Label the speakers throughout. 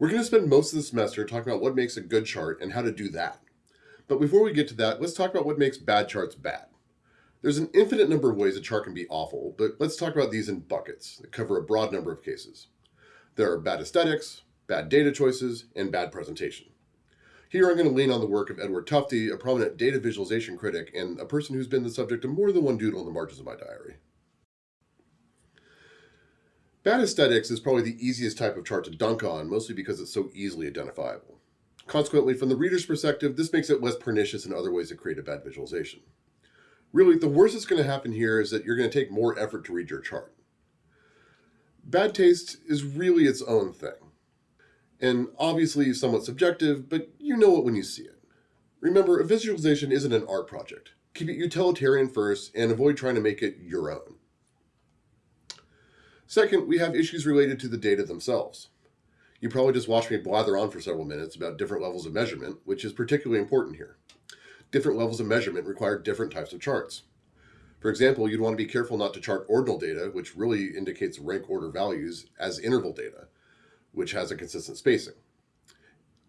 Speaker 1: We're going to spend most of the semester talking about what makes a good chart and how to do that. But before we get to that, let's talk about what makes bad charts bad. There's an infinite number of ways a chart can be awful, but let's talk about these in buckets that cover a broad number of cases. There are bad aesthetics, bad data choices, and bad presentation. Here I'm going to lean on the work of Edward Tufte, a prominent data visualization critic and a person who's been the subject of more than one doodle in the margins of my diary. Bad aesthetics is probably the easiest type of chart to dunk on, mostly because it's so easily identifiable. Consequently, from the reader's perspective, this makes it less pernicious in other ways to create a bad visualization. Really, the worst that's going to happen here is that you're going to take more effort to read your chart. Bad taste is really its own thing and obviously somewhat subjective, but you know it when you see it. Remember, a visualization isn't an art project. Keep it utilitarian first and avoid trying to make it your own. Second, we have issues related to the data themselves. You probably just watched me blather on for several minutes about different levels of measurement, which is particularly important here. Different levels of measurement require different types of charts. For example, you'd want to be careful not to chart ordinal data, which really indicates rank order values, as interval data, which has a consistent spacing.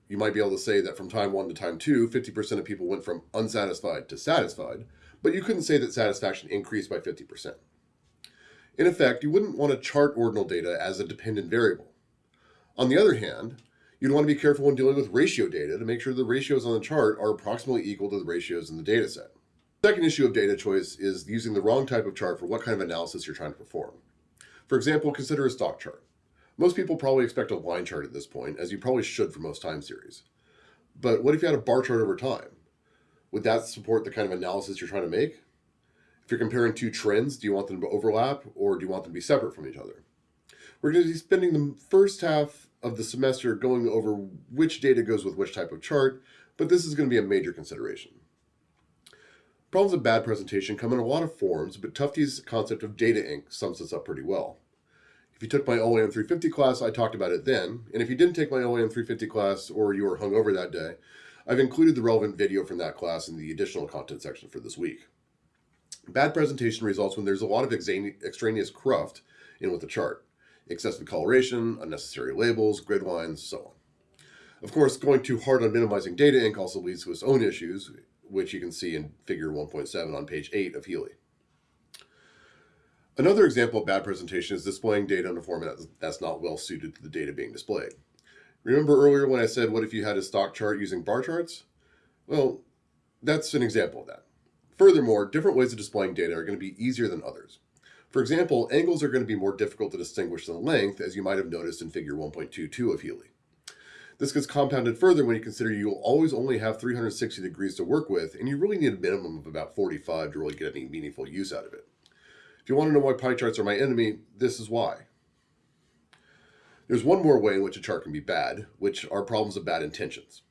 Speaker 1: You might be able to say that from time one to time two, 50% of people went from unsatisfied to satisfied, but you couldn't say that satisfaction increased by 50%. In effect, you wouldn't want to chart ordinal data as a dependent variable. On the other hand, you'd want to be careful when dealing with ratio data to make sure the ratios on the chart are approximately equal to the ratios in the data set. Second issue of data choice is using the wrong type of chart for what kind of analysis you're trying to perform. For example, consider a stock chart. Most people probably expect a line chart at this point, as you probably should for most time series. But what if you had a bar chart over time? Would that support the kind of analysis you're trying to make? If you're comparing two trends, do you want them to overlap or do you want them to be separate from each other? We're going to be spending the first half of the semester going over which data goes with which type of chart, but this is going to be a major consideration. Problems of bad presentation come in a lot of forms, but Tufte's concept of data ink sums this up pretty well. If you took my OAM 350 class, I talked about it then. And if you didn't take my OAM 350 class or you were hungover that day, I've included the relevant video from that class in the additional content section for this week. Bad presentation results when there's a lot of extraneous cruft in with the chart. Excessive coloration, unnecessary labels, grid lines, so on. Of course, going too hard on minimizing data ink also leads to its own issues, which you can see in figure 1.7 on page 8 of Healy. Another example of bad presentation is displaying data in a format that's not well suited to the data being displayed. Remember earlier when I said, what if you had a stock chart using bar charts? Well, that's an example of that. Furthermore, different ways of displaying data are going to be easier than others. For example, angles are going to be more difficult to distinguish than length, as you might have noticed in figure 1.22 of Healy. This gets compounded further when you consider you'll always only have 360 degrees to work with, and you really need a minimum of about 45 to really get any meaningful use out of it. If you want to know why pie charts are my enemy, this is why. There's one more way in which a chart can be bad, which are problems of bad intentions.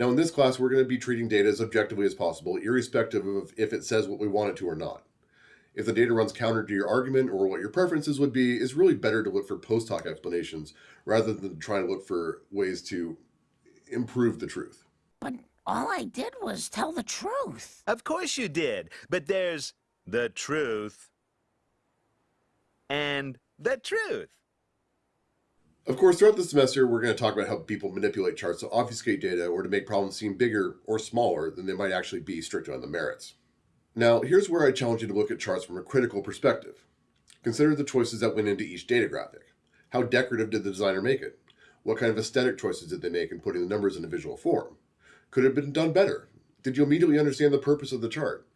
Speaker 1: Now in this class, we're going to be treating data as objectively as possible, irrespective of if it says what we want it to or not. If the data runs counter to your argument or what your preferences would be, it's really better to look for post hoc explanations rather than trying to look for ways to improve the truth.
Speaker 2: But all I did was tell the truth.
Speaker 3: Of course you did, but there's the truth and the truth.
Speaker 1: Of course, throughout the semester, we're going to talk about how people manipulate charts to obfuscate data or to make problems seem bigger or smaller than they might actually be strictly on the merits. Now, here's where I challenge you to look at charts from a critical perspective. Consider the choices that went into each data graphic. How decorative did the designer make it? What kind of aesthetic choices did they make in putting the numbers in a visual form? Could it have been done better? Did you immediately understand the purpose of the chart?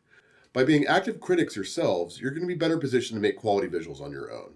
Speaker 1: By being active critics yourselves, you're going to be better positioned to make quality visuals on your own.